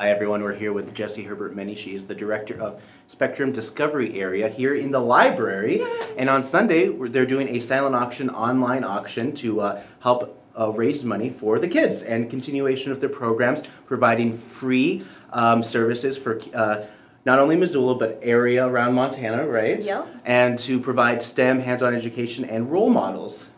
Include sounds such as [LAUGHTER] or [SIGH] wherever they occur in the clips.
Hi everyone, we're here with Jessie Herbert Many. She is the director of Spectrum Discovery Area here in the library. And on Sunday, they're doing a silent auction, online auction to uh, help uh, raise money for the kids and continuation of their programs, providing free um, services for uh, not only Missoula but area around Montana, right? Yep. And to provide STEM, hands-on education, and role models.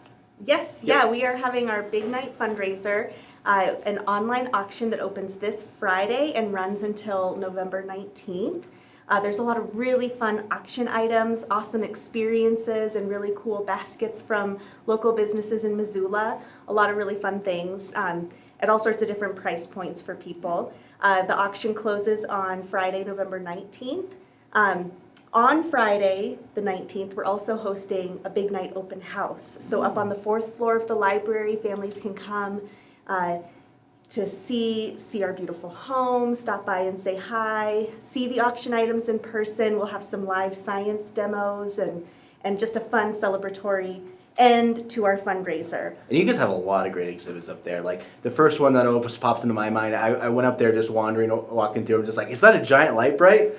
Yes, Yep. yeah, we are having our big night fundraiser, uh, an online auction that opens this Friday and runs until November 19th. Uh, there's a lot of really fun auction items, awesome experiences, and really cool baskets from local businesses in Missoula. A lot of really fun things um, at all sorts of different price points for people. Uh, the auction closes on Friday, November 19th. Um, on Friday, the 19th, we're also hosting a big night open house. So, up on the fourth floor of the library, families can come uh, to see, see our beautiful home, stop by and say hi, see the auction items in person. We'll have some live science demos and, and just a fun celebratory end to our fundraiser. And you guys have a lot of great exhibits up there. Like the first one that always popped into my mind, I, I went up there just wandering, walking through, just like, is that a giant Lite-Brite?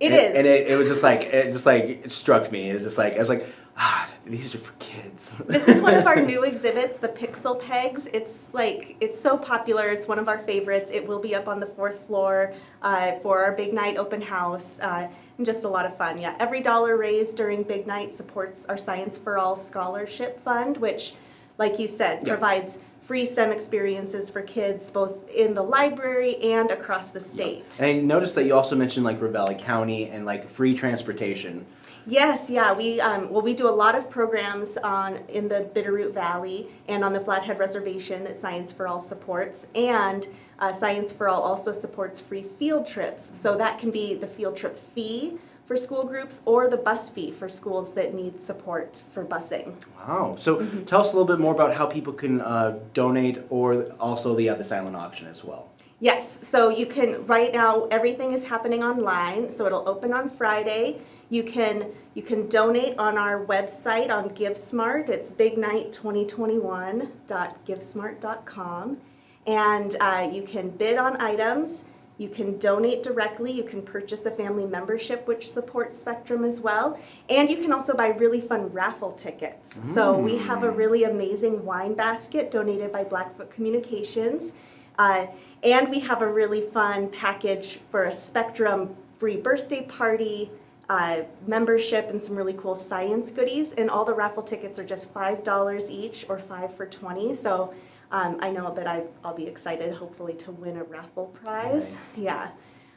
It and, is. and it, it was just like it just like it struck me. It was just like I was like, ah, these are for kids. [LAUGHS] This is one of our new exhibits, the Pixel Pegs. It's like it's so popular. It's one of our favorites. It will be up on the fourth floor uh, for our Big Night open house, uh, and just a lot of fun. Yeah, every dollar raised during Big Night supports our Science for All scholarship fund, which, like you said, Yeah. provides free STEM experiences for kids both in the library and across the state. And I noticed that you also mentioned like Ravalli County and like free transportation. Yes, yeah, we um, well we do a lot of programs on in the Bitterroot Valley and on the Flathead Reservation that Science for All supports, and uh, Science for All also supports free field trips. So that can be the field trip fee for school groups or the bus fee for schools that need support for busing. Wow. So Mm-hmm. tell us a little bit more about how people can uh, donate, or also the uh, the silent auction as well. Yes, so you can right now everything is happening online, so it'll open on Friday. You can you can donate on our website on GiveSmart. It's bignight2021.givesmart.com, and uh, you can bid on items. You can donate directly. You can purchase a family membership, which supports Spectrum as well. And you can also buy really fun raffle tickets. So we have a really amazing wine basket donated by Blackfoot Communications. Uh, and we have a really fun package for a Spectrum free birthday party, uh, membership, and some really cool science goodies. And all the raffle tickets are just $5 each or 5 for 20 So um, I know that I, I'll be excited, hopefully, to win a raffle prize. Nice. Yeah.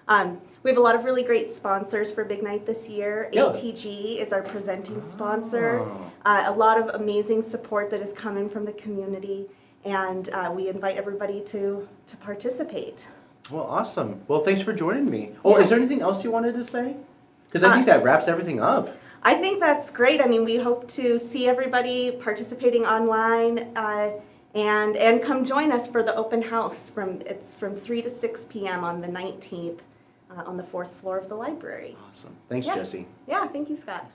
Um, we have a lot of really great sponsors for Big Night this year. Yeah. ATG is our presenting sponsor. Oh. Uh, a lot of amazing support that is coming from the community, and uh, we invite everybody to to participate. Well, awesome. Well, thanks for joining me. Oh, Yeah. is there anything else you wanted to say? Because I Uh, think that wraps everything up. I think that's great. I mean, we hope to see everybody participating online, uh, and and come join us for the open house from it's from three to six p.m. on the nineteenth uh, on the fourth floor of the library. Awesome. Thanks, Yeah. Jessie. Yeah, thank you, Scott.